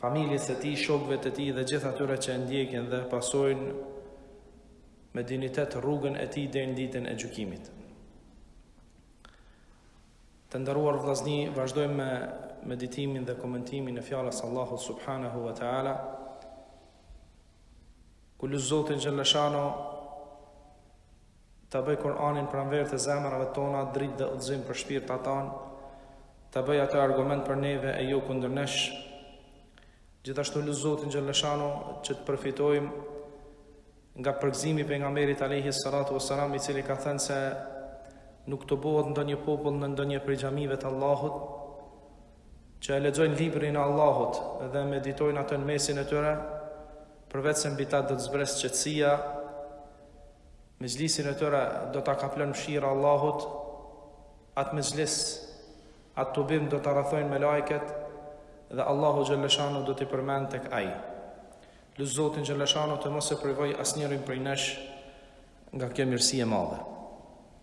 familjes së tij, shokëve të tij dhe gjithë atyre që e ndjekin dhe pasojnë me dinitet rrugën e tij deri në ditën e gjykimit. Të nderuar vllazni, vazhdojmë me meditimin dhe komentimin e fjalës së Allahut subhanahu wa taala. Ku lus Zotin xhelleshanu Ta bëj Kur'anin pranverë të zemrave tona dritë dhe udhëzim për shpirtat tanë, ta bëj atë argument për neve e jo kundër nesh. Gjithashtu lus Zotin xhelleshanu që të përfitojmë nga përgëzimi i pejgamberit alejhi salatu vesselam i cili ka thënë se nuk tubohet ndonjë popull në ndonjë prej xhamive të Allahut që e lexojnë librin e Allahut dhe meditojnë atë në mesin e tyre përveçse mbi ta do të zbresë qetësia Mexhlisin e tyre do ta kaplon mëshira e Allahut, atë mexhlis, atë tubim do ta rrethojnë melajket dhe Allahu xhalleshanu do t'i përmend tek ai. Lus Zotin xhalleshanu të mos e privojë asnjërin prej nesh nga kjo mirësi e madhe.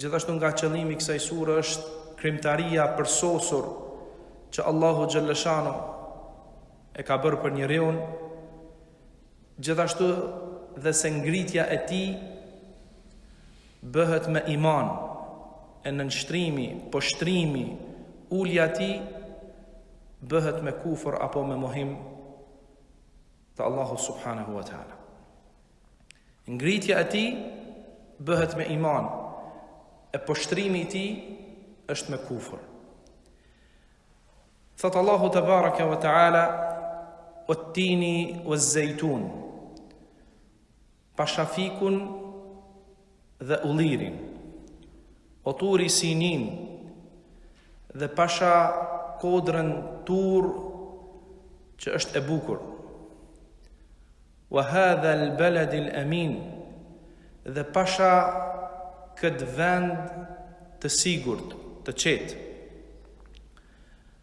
Gjithashtu nga qëllimi i kësaj sure është krimtaria e përsosur që Allahu xhalleshanu e ka bërë për njeriun, gjithashtu dhe se ngritja e tij bëhet me iman, e nënshtrimi, poshtrimi, ulja e tij bëhet me kufër apo me mohim të Allahu subhanahu wa taala. Ngritja e tij bëhet me iman, e poshtrimi i tij është me kufër. Thot Allahu tebaraka ve teala ve tini ve zejtun pasha fikun dhe ullirin, wa Turi Sinin dhe pasha kodrën Tur që është e bukur, wa hadha al-balad al-amin dhe pasha këtë vend të sigurt, të qetë.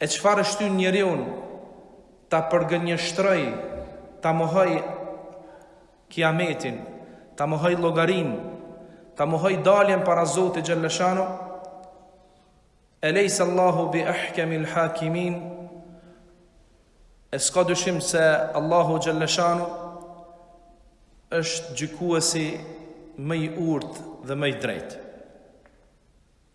E çfarë e shtyn njeriun ta përgënjeshtrojë, ta mohojë Kiametin, ta mohojë llogarinë, ta mohojë daljen para Zotit xhelle shanu? Elejse Allahu bi ahkamil hakimin? E s'ka dyshim se Allahu xhelle shanu është gjykuesi më i urtë dhe më i drejtë.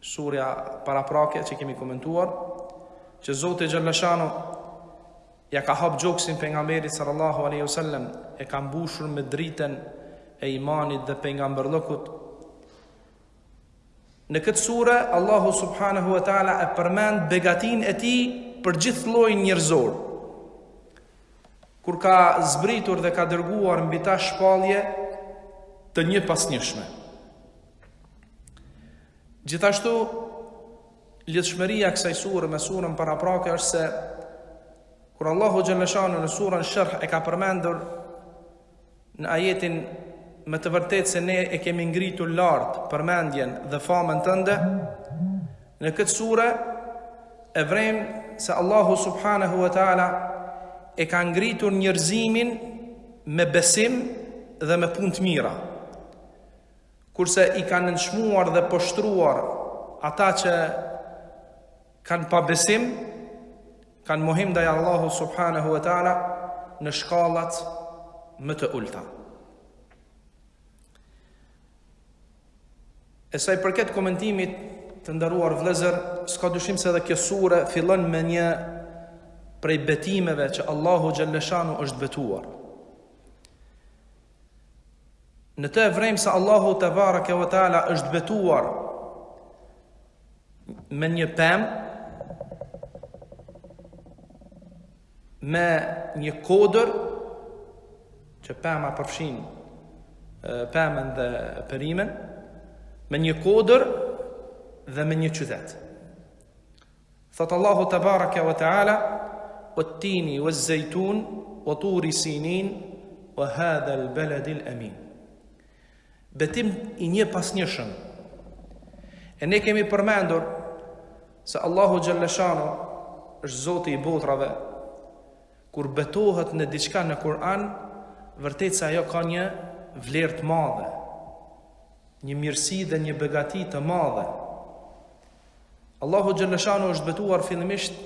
Surja paraprake që kemi komentuar, që Zoti xhelleshanuhu ia ka hap gjoksin pejgamberit sallallahu aleyhi wasallam, e ka mbushur me dritën e imanit dhe pejgamberllëkut. Në këtë sure, Allahu subhanahu wa ta'ala e përmend begatinë e tij për gjithë llojin njerëzor. Kur ka zbritur dhe ka dërguar mbi ta shpallje të njëpasnjëshme. Gjithashtu, lidhshmëria e kësaj sure me surën paraprake është se kur Allahu xhelleshanuhu në surën Sherh e ka përmendur në ajetin me të vërtetë se ne e kemi ngritur lart përmendjen dhe famën tënde në këtë sure e vërejmë se Allahu subhanahu wa taala e ka ngritur njerëzimin me besim dhe me punë të mira. kurse i ka nënçmuar dhe poshtruar ata që kanë pabesim, kanë mohim ndaj Allahu subhanahu wa taala në shkallat më të ulta. E sa i përket komentimit të nderuar vëllezër, s'ka dyshim se dhe kjo sure fillon me një prej betimeve që Allahu xhelleshanuhu është betuar. Në të e vërejmë se Allahu tebareke ve teala është betuar me një pemë, me një kodër, që pema përfshin pemën dhe perimen, me një kodër dhe me një qytet. Thotë Allahu tebareke ve teala, Wat-tini waz-zaytun wa turi sinin wa hadha al-baladi al-amin. Betim i njëpasnjëshëm. E ne kemi përmendur se Allahu xhelleshanuhu është Zoti i botrave. Kur betohet në diçka në Kur'an, vërtet se ajo ka një vlerë të madhe, një mirësi dhe një begati të madhe. Allahu xhelleshanuhu është betuar fillimisht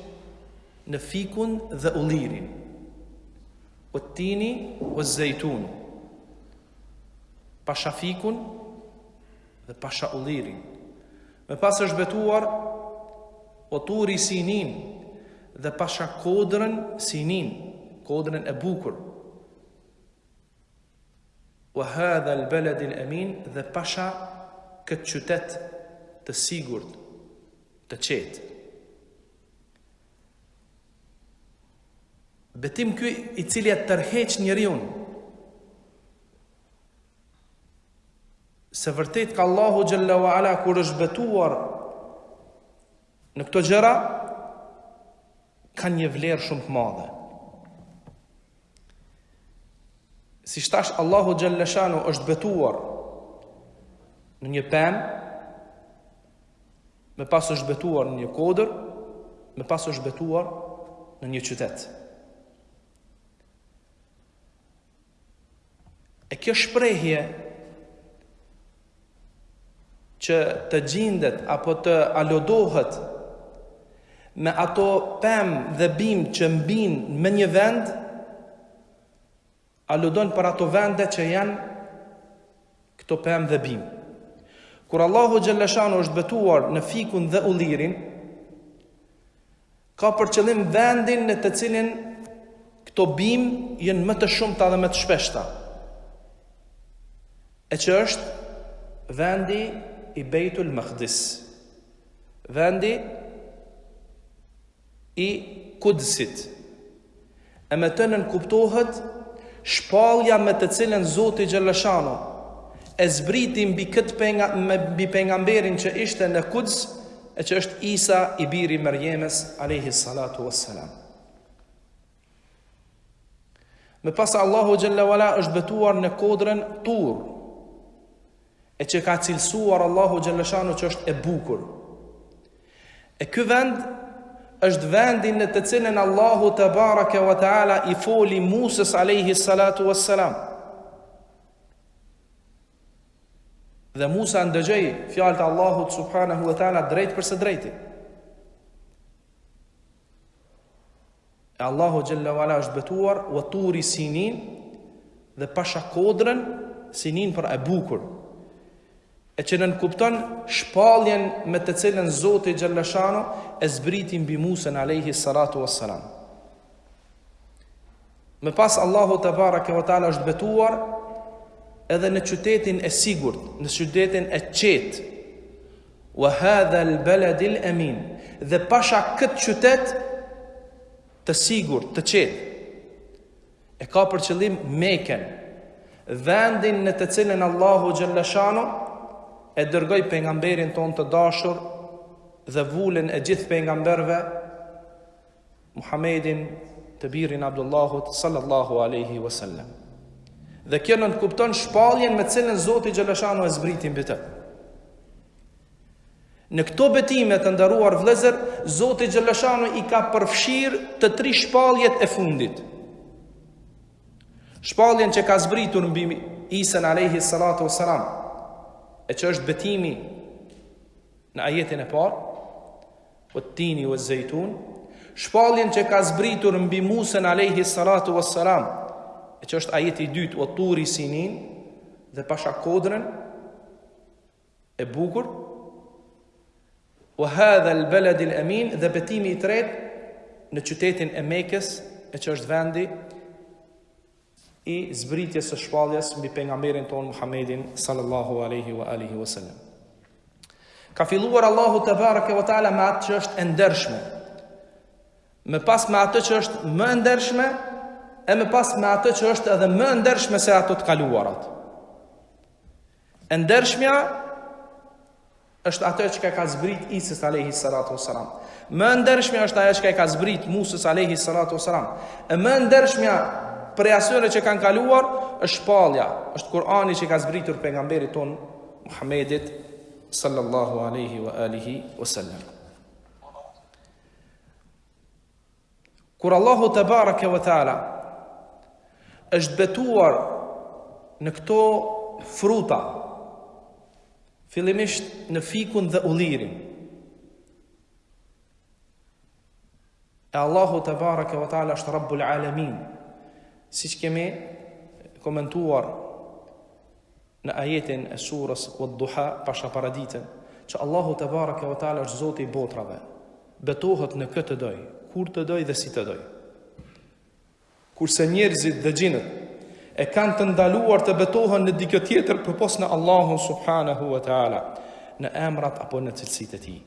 në fikun dhe ullirin, wat-tini waz-zaytun, pasha fikun dhe pasha ullirin. Më pas është betuar wa turi sinin dhe pasha kodrën sinin, kodrën e bukur. Wa hadha al balad al amin dhe pasha këtë qytet të sigurt, të qetë. Betim ky i cili e tërheq njeriun. Se vërtet kur Allahu xhelle ue ala kur është betuar Në këto gjëra kanë një vlerë shumë të madhe. Siç tash Allahu xhelleshanu është betuar në një pemë, me pas është betuar në një kodër, me pas është betuar në një qytet. E kjo shprehje që të gjindet apo të aludohet me ato pemë dhe bimë që mbijnë në një vend, aludon për ato vende që janë këto pemë dhe bimë. Kur Allahu xhelleshanu është betuar në fikun dhe ullirin, Ka për qëllim vendin në të cilin këto bimë janë më të shumta dhe më të shpeshta, e që është vendi i Bejtul Makdis, vendi i Kudsit, E me të nënkuptohet shpallja me të cilën Zoti xhelleshanu e zbriti mbi këtë penga, mbi pengamberin që ishte në Kuds e që është Isa i biri i Merjemes alejhi salatu wassalam. Më pas Allahu xhelle ue ala është betuar në kodrën Tur. E që e ka cilësuar Allahu xhelleshanu që është e bukur. E ky vend është vendi në të cilën Allahu tebareke ve teala i foli Musës alayhi salatu wassalam. Dhe Musa ndëgjoi fjalët e Allahut subhanahu wa taala drejtpërsëdrejti. E Allahu xhelle ue ala është betuar wa turi sinin dhe pasha kodrën sinin për e bukur e që nënkupton shpalljen me të cilën Zoti xhelleshanu e zbriti mbi Musën alejhi salatu ve selam. Më pas Allahu tebareke ve teala është betuar edhe në qytetin e sigurt, në qytetin e qetë, Wa hadha al balad al amin dhe pasha këtë qytet të sigurt, të qetë. E ka për qëllim Mekën, vendin në të cilën Allahu xhelleshanu e dërgoi pengamberin tonë të dashur dhe vulën e gjithë pengamberëve Muhammedin, të birin Abdullahut sallallahu alaihi wasallam. Dhe kjo nënkupton shpalljen me të cilën Zoti xheleshanuhu e zbriti mbi të. Në këto betime të nderuar vëllezër, Zoti xheleshanuhu i ka përfshirë të tri shpalljet e fundit. Shpalljen që ka zbritur mbi Isën alejhi salatu was-salam, e që është betimi në ajetin e parë, Wat-tini waz-zaytun, shpalljen që ka zbritur mbi Musën alejhi salatu was-salam, e që është ajeti i dytë, Wat-turi sinin, dhe pasha kodrën e bukur, Wa hadha al-balad al-amin, dhe betimi i tretë në qytetin e Mekës, e që është vendi i zbritjes së shpalljes mbi pejgamberin tonë Muhammedin sallallahu alaihi wa alihi wasallam. Ka filluar Allahu tebareke ve teala me atë që është e ndershme. Më pas me atë që është më e ndershme e më pas me atë që është edhe më e ndershme se ato të kaluarat. E ndershmja është ato që ka i ka zbrit Isës alejhi salatu was-salam. Më e ndershmja është ajo që ka i ka zbrit Musës alejhi salatu was-salam. E më e ndershmja prej asyre që kanë kaluar është shpallja, është Kurani që i ka zbritur pejgamberit tonë Muhammedit sallallahu alejhi wa alihi wa sallam. Kur Allahu tebareke ve teala është betuar në këto fruta, fillimisht në fikun dhe ullirin. E Allahu tebareke ve teala është Rabbul Alamin. Siç kemi komentuar Në ajetin e surës Wad-Duha, Pasha Paraditen, që Allahu tebareke ve teala është Zoti i botrave, betohet në kë të dojë, kur të dojë dhe si të dojë. Kurse njerëzit dhe xhinët e kanë të ndaluar të betohen në dikë tjetër përpos në Allahun subhanahu wa taala, në emrat apo në cilësitë e tij.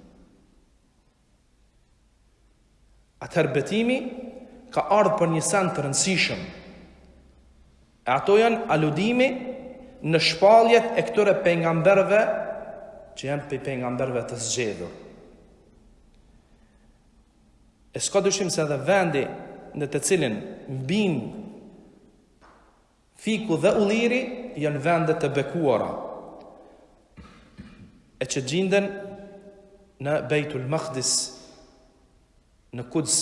Atëherë betimi ka ardhë për një send të rëndësishëm. E ato janë aludimi në shpalljet e këtyre pejgamberëve që janë prej pejgamberëve të zgjedhur. E s'ka dyshim se edhe vendi në të cilin mbin Fiku dhe Ulliri janë vende të bekuara e që gjinden në Bejtul Makdis, në Kuds,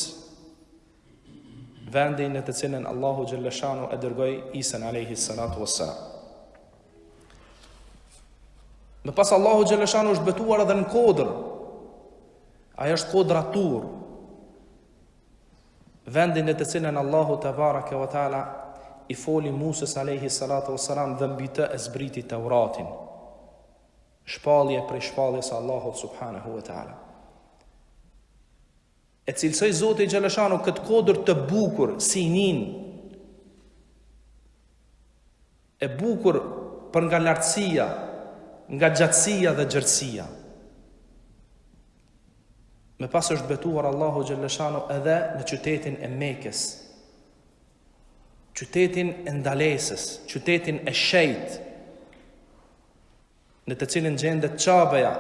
vendi në të cilën Allahu xheleshanuhu e dërgoi Isën alejhi salatu ves selam. Më pas Allahu xheleshanuhu është betuar edhe në kodrë, ajo është kodra Tur, Vendi në të cilin Allahu tebareke ve teala i foli Musës alejhi salatu ves selam dhe mbi të e zbriti Teuratin, shpallje prej shpalljes së Allahut subhanehu ve teala. E cilësoi Zoti xheleshanuhu këtë kodër të bukur, Sinin, E bukur për nga lartësia, nga gjatësia dhe gjerësia. Më pas është betuar Allahu xheleshanuhu edhe në qytetin e Mekës, qytetin e ndalesës, qytetin e shejt, në të cilin gjendet Qabeja,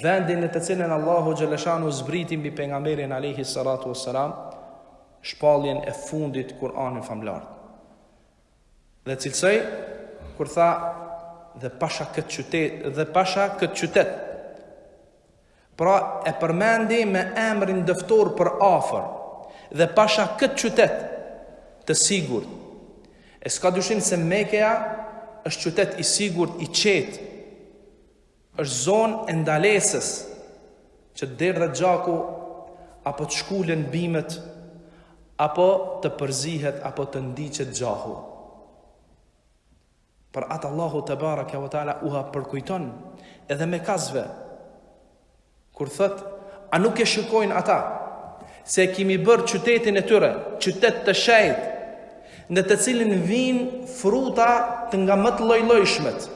vendi në të cilin Allahu xheleshanuhu zbriti mbi pejgamberin alejhi salatu ves selam, shpalljen e fundit Kur'anin famëlartë. Dhe cilësoi kur tha dhe pasha këtë qytet dhe pasha këtë qytet. Pra e përmendi me emrin dëftor për afër dhe pasha këtë qytet të sigurt. E s'ka dyshim se Mekeja është qytet i sigurt, i qetë, Është zonë e ndalesës që të derdhet gjaku apo të shkulen bimët apo të përzihet apo të ndiqet gjahu. Për atë Allahu tebareke ve teala ua përkujton edhe mekasve. Kur thotë, a nuk e shikojnë ata se e kimi bërë qytetin e tyre, qytet të shejt, në të cilin vijnë frutat nga më të llojllojshmet,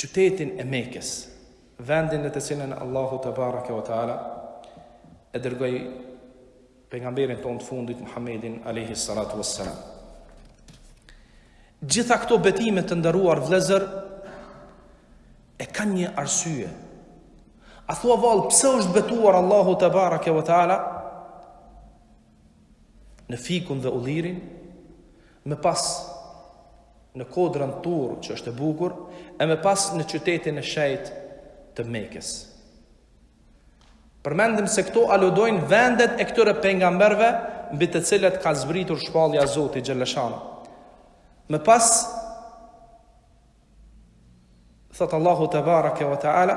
qytetin e Mekës, vendin në të cilin Allahu tebareke ve teala e dërgoi pejgamberin tonë të fundit Muhammedin alejhi salatu ves selam. Gjitha këto betime të nderuar vëllezër e kanë një arsye. A thua vallë pse është betuar Allahu tebareke ve teala? në fikun dhe ullirin, më pas në kodrën Tur që është e bukur, e më pas në qytetin e shejt të Mekës. Përmendëm se këto aludojnë vendet e këtyre pejgamberëve mbi të cilët ka zbritur shpallja e Zotit xheleshanuhu. Më pas thotë Allahu tebareke ve teala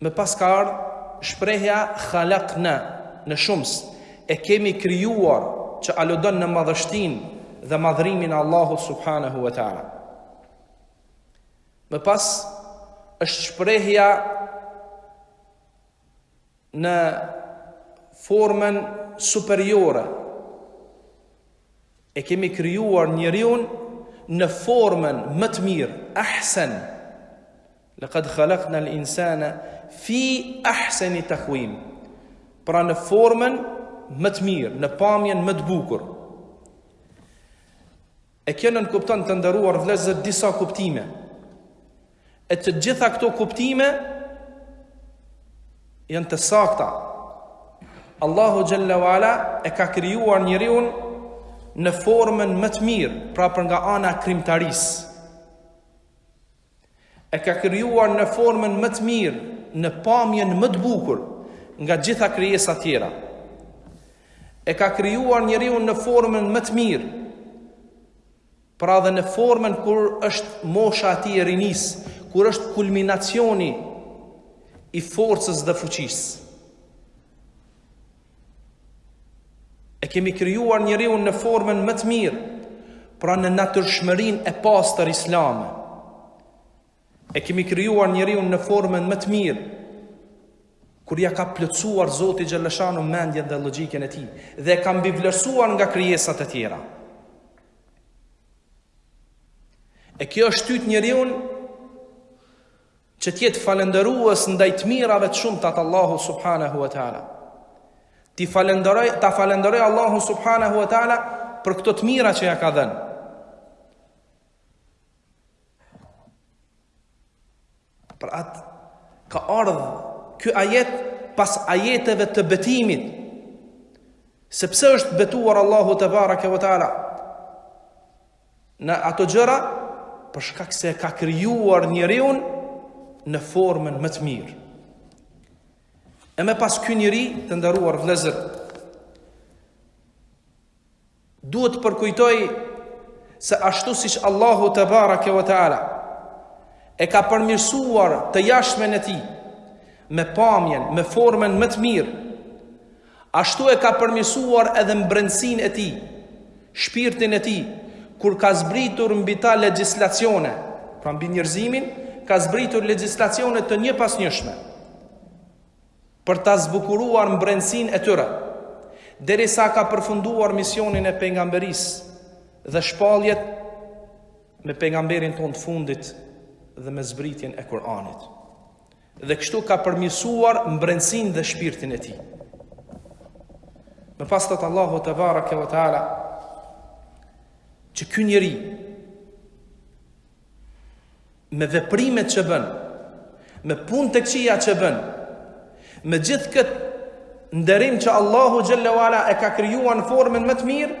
Më pas ka ardhë shprehja khalaqna, në shumës, e kemi krijuar, që aludon në madhështinë dhe madhërimin e Allahut subhanehu ve teala. Më pas është shprehja në formën superiore. E kemi krijuar njeriun në formën më të mirë, ahsen, Laqad khalaqna al-insana fi ahsani taqwim. Pra në formën më të mirë, në pamjen më të bukur. E kjo nënkupton të nderuar vllezër disa kuptime. E të gjitha këto kuptime janë të sakta. Allahu xhel-le ve ala e ka krijuar njeriun në formën më të mirë, pra për nga ana e krijimtarisë. E ka krijuar në formën më të mirë, në pamjen më të bukur nga gjitha krijesat tjera. E ka krijuar njeriun në formën më të mirë, pra edhe në formën kur është mosha e tij e rinisë, kur është kulminacioni i forcës dhe fuqisë. E kemi krijuar njeriun në formën më të mirë, pra në natyrshmërinë e pastër islame. E kemi krijuar njeriun në formën më të mirë, kur ia ka plotësuar Zoti xhel-le shanuhu mendjen dhe logjikën e tij, dhe e ka mbivlerësuar nga krijesat e tjera. E kjo është shtytë njeriun Që të jetë falënderues ndaj të mirave të shumta të Allahut subhanahu wa taala. T'i falënderojë, ta falënderojë Allahun subhanahu wa taala për këto të mira që ia ka dhënë. Për atë ka ardhë ky ajet pas ajeteve të betimit sepse është betuar Allahu tebareke ve teala në ato gjëra për shkak se e ka krijuar njeriun në formën më të mirë. E më pas ky njeri të nderuar vllezër duhet të përkujtojë se ashtu siç Allahu tebareke ve teala e ka përmirësuar të jashmen e tij me pamjen, me formën më të mirë Ashtu e ka përmirësuar edhe mbrendësinë e tij, shpirtin e tij, kur ka zbritur mbi ta legjislacione, pra mbi njerëzimin, ka zbritur legjislacione të njëpasnjëshme, për ta zbukuruar mbrendësinë e tyre, derisa ka përfunduar misionin e pejgamberisë dhe shpalljet me pejgamberin tonë të fundit dhe me zbritjen e Kur'anit. dhe kështu ka përmirësuar mbrendësin dhe shpirtin e tij. Më pas thotë Allahu tebareke ve teala, që ky njeri, me veprimet që bën, me punët e këqija që bën, me gjithë këtë nderim që Allahu xhele ve ala e ka krijuar në formën më të mirë,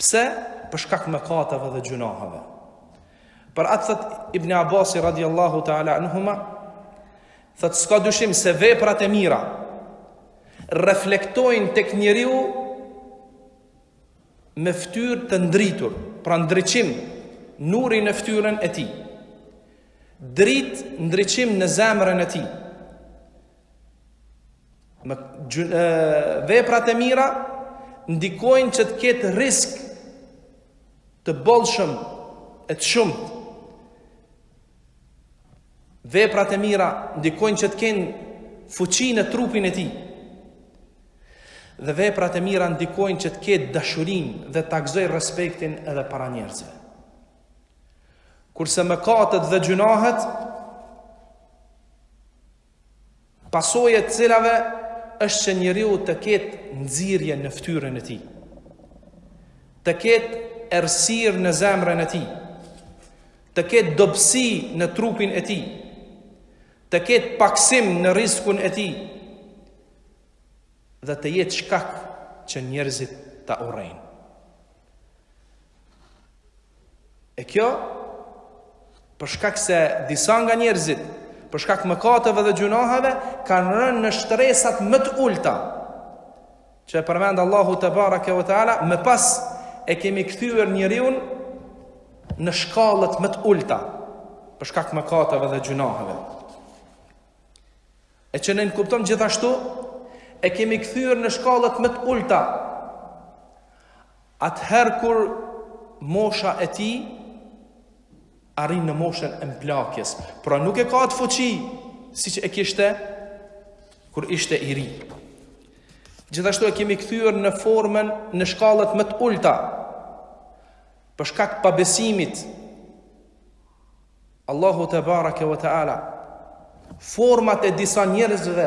Pse? Për shkak të mëkateve dhe gjynaheve. Për atë thotë Ibn Abbas radhiyallahu ta'ala anhuma, thotë s'ka dyshim se veprat e mira reflektojnë tek njeriu me fytyrë të ndritur, pra ndriçim nuri në fytyrën e tij. Dritë, ndriçim në zemrën e tij. Veprat e mira ndikojnë që të ketë rizk të bollshëm e të shumtë. Veprat e mira ndikojnë që të kenë fuqi në trupin e tij. Dhe veprat e mira ndikojnë që të ketë dashurinë dhe ta gëzojë respektin edhe para njerëzve. Kurse mëkatet dhe gjynahet Pasojë e të cilave është që njeriu të ketë nxirje në fytyrën e tij, të ketë errësirë në zemrën e tij, të ketë dobësi në trupin e tij, të ketë pakësim në rizkun e tij dhe të jetë shkak që njerëzit ta urrejnë. E kjo për shkak se disa nga njerëzit për shkak mëkateve dhe gjynaheve kanë rënë në shtresat më të ulta. Që e përmend Allahu tebareke ve teala, më pas e kemi kthyer njeriun në shkallët më të ulta për shkak mëkateve dhe gjynaheve. E që nënkupton gjithashtu e kemi kthyer në shkallët më të ulta Atëherë kur mosha e tij arrin në moshën e mplakjes, pra nuk e ka atë fuqi siç e kishte kur ishte i ri. Gjithashtu e kemi kthyer në formën në shkallët më të ulta. Për shkak të pabesimit Allahu tebareke ve teala format e disa njerëzve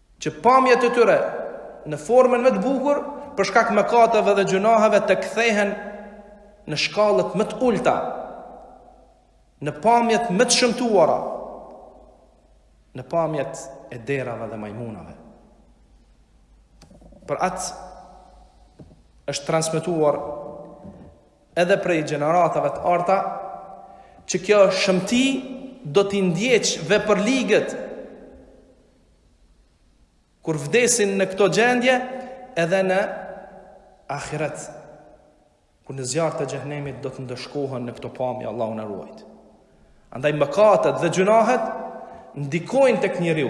Që pamjet e tyre në formën më të bukur për shkak mëkateve dhe gjynaheve të kthehen në shkallët më të ulëta, në pamjet më të shëmtuara, në pamjet e derave dhe majmunave. Për atë është transmituar edhe prej gjeneratave të arta, që kjo shëmti do t'i ndjek vepërligët Kur vdesin në këto gjendje, edhe në ahiret, kur në zjarr të xhehnemit do të ndëshkohen në këto pamje, Allahu na ruajt. Andaj mëkatet dhe gjynahet, ndikojnë tek njeriu.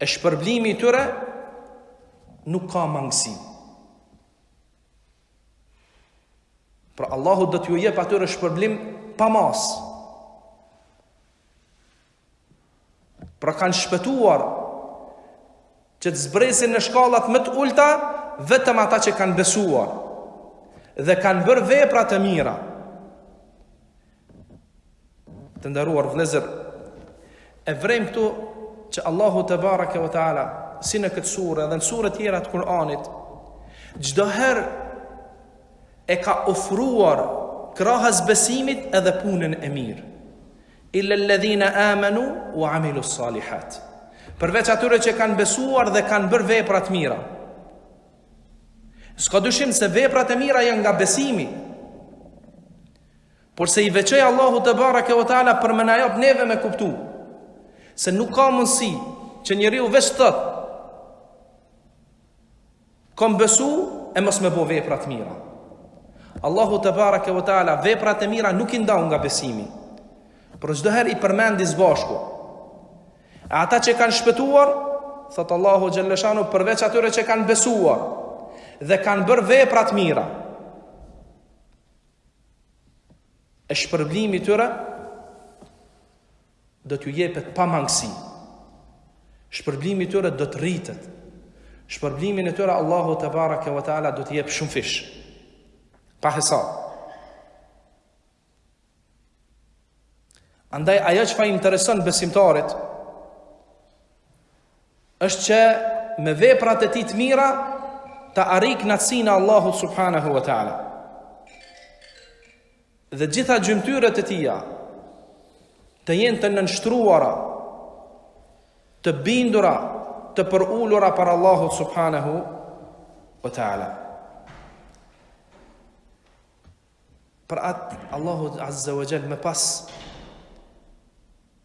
E shpërblimi i tyre nuk ka mangësi. Pra Allahu do t'ju jep atyre shpërblim pa mas. Pra kanë shpëtuar që të zbresin në shkallat më të ulta vetëm ata që kanë besuar dhe kanë bërë vepra të mira. Të nderuar vëllezër, e vërejmë këtu që Allahu tebareke ve teala si në këtë sure dhe në sure tjera të Kur'anit çdo herë e ka ofruar krahas besimit edhe punën e mirë. Illa alladhina amanu wa amilu salihat. Përveç atyre që kanë besuar dhe kanë bërë vepra të mira. S'ka dyshim se veprat e mira janë nga besimi. Por se i veçoi Allahu tebareke ve teala për me na jap neve me kuptu se nuk ka mundësi që njeriu veç thot kom besu e mos me bo vepra të mira. Allahu tebareke ve teala veprat e mira nuk i ndau nga besimi. Por çdo herë i përmendi së bashku. E ata që kanë shpëtuar, thot Allahu xhelleshanuhu përveç atyre që kanë besuar dhe kanë bërë vepra të mira. E shpërblimi i tyre do t'ju jepet pa mangësi. Shpërblimi i tyre do të rritet. Shpërblimin e tyre Allahu tebareke ve teala do t'i jep shumëfish. Pa hesab. Andaj ajo çfarë i intereson besimtarit është që me veprat e tij të mira ta arrijë kënaqësinë e Allahut subhanahu wa taala. Dhe gjitha gjymtyrët e tija të jenë të nënshtruara, të bindura, të përulura para Allahut subhanahu wa taala. Për atë Allahu azza wa jall më pas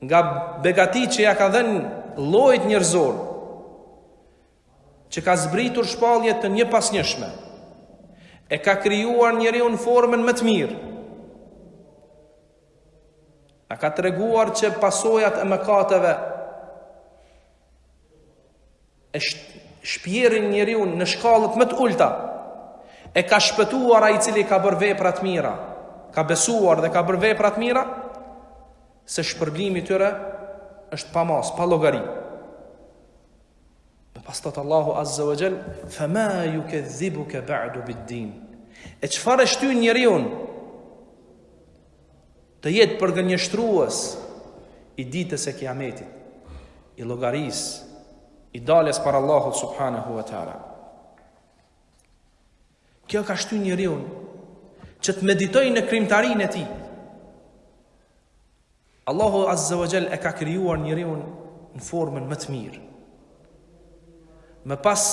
nga begatitë që ia ka dhënë llojit njerëzor, që ka zbritur shpallje të njëpasnjëshme, e ka krijuar njeriun në formën më të mirë, na ka treguar që pasojat e mëkateve, e shpjerin njeriun në shkallët më të ulta, e ka shpëtuar ai i cili ka bërë vepra të mira, ka besuar dhe ka bërë vepra të mira, se shpërblimi i tyre është pa mas, pa llogari. Dhe pas thotë Allahu Azza wa Jall, "Fa ma yukadhibuka ba'du bid-din." E çfarë e shtyn njeriun Të jetë përgënjeshtrues i Ditës së Kiametit, i llogarisë, i daljes para Allahut subhanahu wa taala. Kjo ka shtynë njeriun që të meditojë në krijimtarinë e tij. Allahu azza wa jall e ka krijuar njeriun në formën më të mirë. Më pas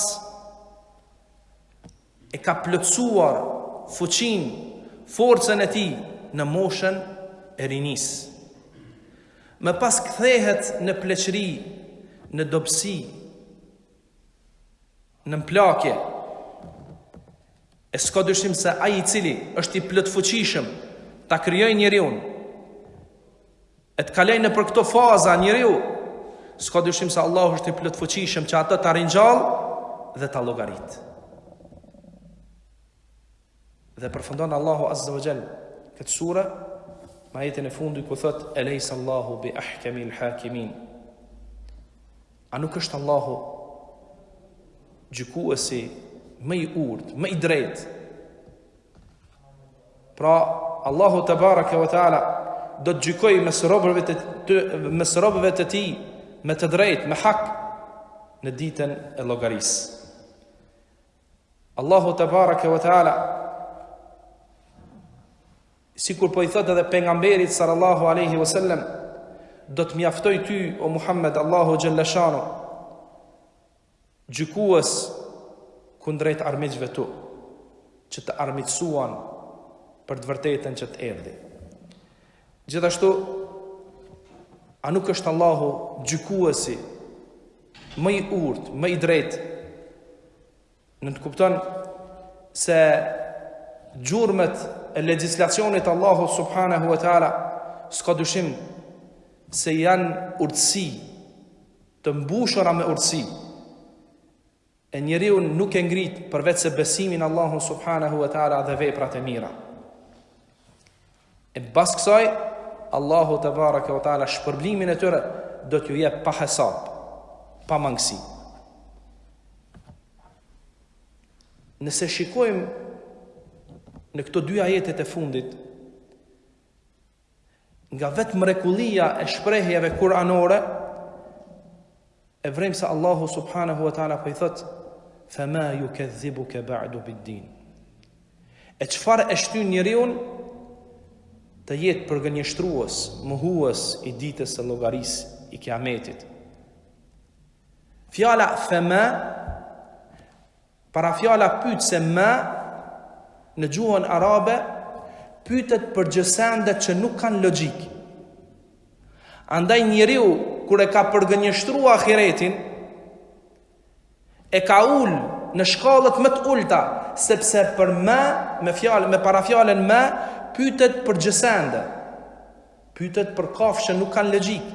e ka plotësuar fuqinë, forcën e tij në moshën e rinisë. Më pas kthehet në pleqëri, në dobësi, në mplakje. E s'ka dyshim se ai i cili është i plotfuqishëm ta krijojë njeriun E të kalojë nëpër këto faza njeriu, s'ka dyshim se Allahu është i plotfuqishëm që atë ta ringjallë dhe ta llogarisë. Dhe përfundon Allahu Azza wa Jall këtë sure me ajetin e fundit ku thotë eleysa Allahu bi ahkamil hakimin. A nuk është Allahu gjykuesi më i urtë, më i drejtë Pra, Allahu tebareke ve teala do të gjykojë mes robëve të mes robëve të tij me të drejtë, me hak në ditën e llogarisë. Allahu tebareke ve teala sikur po i thotë edhe pejgamberit sallallahu alaihi wasallam do të mjaftoj ty o Muhammed Allahu xhallashano Gjykues kundrejt armiqve të tu, që të armiqësuan për të vërtetën që të erdhi. Gjithashtu, a nuk është Allahu gjykuesi më i urtë, më i drejtë? Nënkupton se gjurmët e legjislacionit të Allahut subhanahu wa taala s'ka dyshim se janë urtësi të mbushura me urtësi, e njeriun nuk e ngrit përveçse besimin në Allahun subhanahu wa taala dhe veprat e mira. E pas kësaj Allahu te baraka wa taala shpërblimin e tyre do t'ju jep pa hesab, pa mangësi. Nëse shikojmë në këto dy ajetet e fundit, Nga vetë mrekullia e shprehjeve kuranore e vërejmë se Allahu subhanahu wa taala po i thotë fa ma yukadhibuka ba'du bid-din. E çfarë e shtyn njeriun të jetë përgënjeshtrues, mohues i ditës së llogarisë, i kiametit. Fjala fema Parafjala pyetëse ma në gjuhën arabe pyetet për gjësende që nuk kanë logjikë. Andaj njeriu kur e ka përgënjeshtru ahiretin, e ka ul në shkallët më të ulta, sepse për me, me, fjalë, me parafjalën me, pytet për gjësende, pytet për kafshë që nuk kanë logjikë.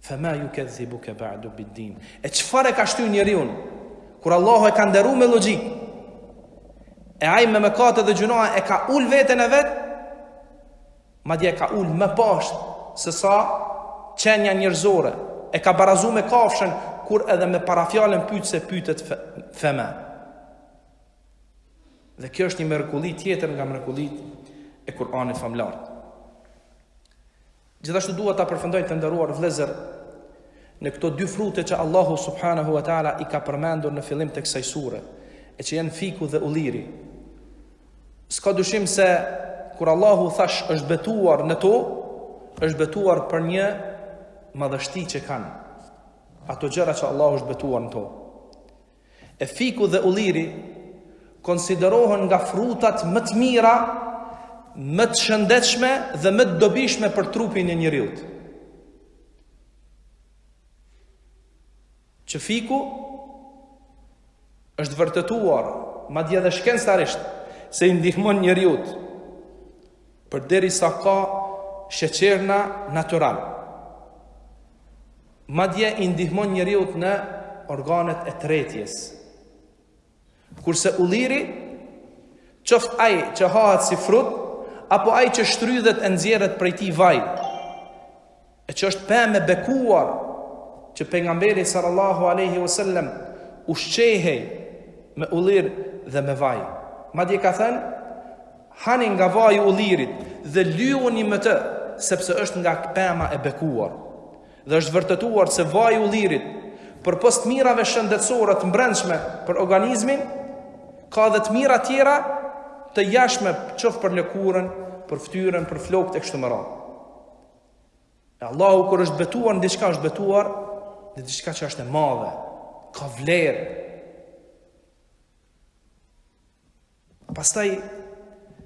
Fema yukezibuke ba'du bid-din. E çfarë e ka shty njeriun? Kur Allahu e ka nderu me logjikë. E ai me mëkate dhe gjynahe e ka ul veten e vet. Madje e ka ul më poshtë se sa qenia njerëzore. E ka barazu me kafshën kur edhe me parafjalën pyetëse pyetet fema. Dhe kjo është një mrekulli tjetër nga mrekullitë e Kur'anit famëlartë. Gjithashtu dua ta përfundoj të nderuar vëllezër në këto dy frute që Allahu subhanahu wa taala i ka përmendur në fillim të kësaj sure, e që janë fiku dhe ulliri. S'ka dyshim se kur Allahu thashë është betuar në to, është betuar për një madhështi që kanë. Ato gjëra që Allahu është betuar në to. E fiku dhe ulliri konsiderohen nga frutat më të mira, më të shëndetshme dhe më të dobishme për trupin e njeriut. Që fiku është vërtetuar, madje edhe shkencërisht, se i ndihmon njeriut, përderisa ka sheqerna natyral. Madje i ndihmon njeriut në organet e tretjes. Kurse ulliri, qoftë ai që hahet si frut, apo ai që shtrydhet e nxjerret prej tij vaj, e që është pemë e bekuar që pejgamberi sallallahu alaihi wasallam ushqehej me ulli dhe me vaj. Madje ka thënë Hani nga vaji i ullirit dhe lyuni me të, sepse është nga pema e bekuar. Dhe është vërtetuar se vaji i ullirit, përpos të mirave shëndetësore të mbrendshme për organizmin, ka edhe të mira tjera të jashtme, qoftë për lëkurën, për ftyrën, për flokët e kështu me radhë. E Allahu kur është betuar në diçka, është betuar në diçka që është e madhe, ka vlerë, Pastaj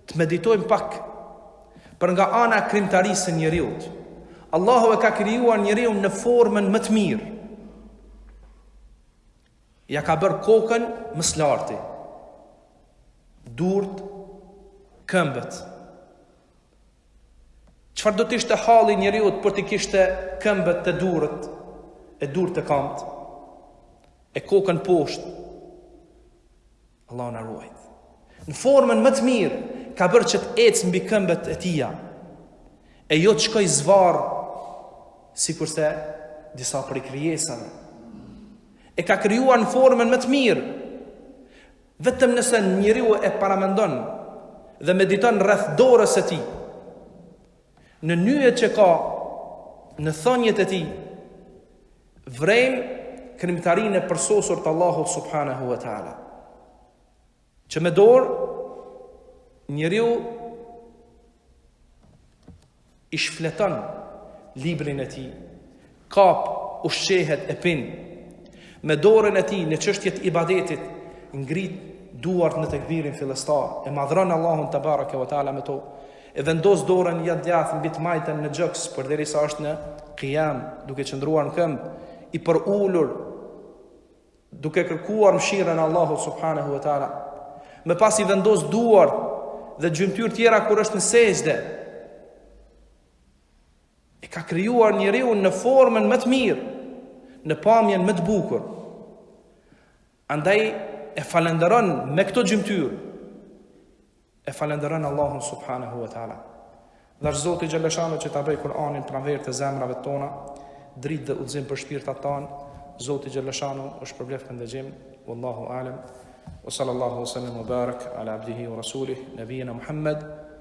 të meditojmë pak për nga ana e krijimtarisë së njeriut. Allahu e ka krijuar njeriun në formën më të mirë. Ja ka bërë kokën më së larti, durt, këmbët. Çfarë do të ishte halli i njeriu po t'i kishte këmbët te durt, e durt te kamtë, e kokën poshtë, Allahu na ruajt. Në formën më të mirë ka bërë që të ecë mbi këmbët e tija. E jo të shkojë zvarrë, sikurse disa prej krijesave. E ka krijuar në formën më të mirë, vetëm nëse njeriu e paramendon dhe mediton rreth dorës së tij, Në nyjet që ka në thonjtë e tij vrejmë krimtarinë e përsosur të Allahut subhanahu wa taala. Që me dorë njeriu e shfleton librin e tij, Kap, ushqehet e pin. Me dorën e tij në çështje të ibadetit ngrit duart në tekbirin fillestar, e madhron Allahun te bareke ve teala me to, e vendos dorën e djathtë mbi të majtën në gjoks përderisa është në kijam, duke qëndruar në këmbë, i përulur, duke kërkuar mëshirën e Allahut subhanahu ve teala. Më pas i vendos duart dhe gjymtyrë tjera kur është në sexhde. E ka krijuar njeriun në formën më të mirë, në pamjen më të bukur. Andaj e falenderon me këto gjymtyrë. E falenderon Allahun subhanahu wa taala. Dhashtë Zoti xhelle shanuhu që ta bëj Kur'anin pranverë të zemrave tona, dritë dhe udhëzim për shpirtat tanë. Zoti xhelle shanuhu ju shpërbleftë për ndëgjim. Wallahu alem. Wa sallallahu wa sallam wa barak ala abdihi wa rasulih nabiyina Muhammad.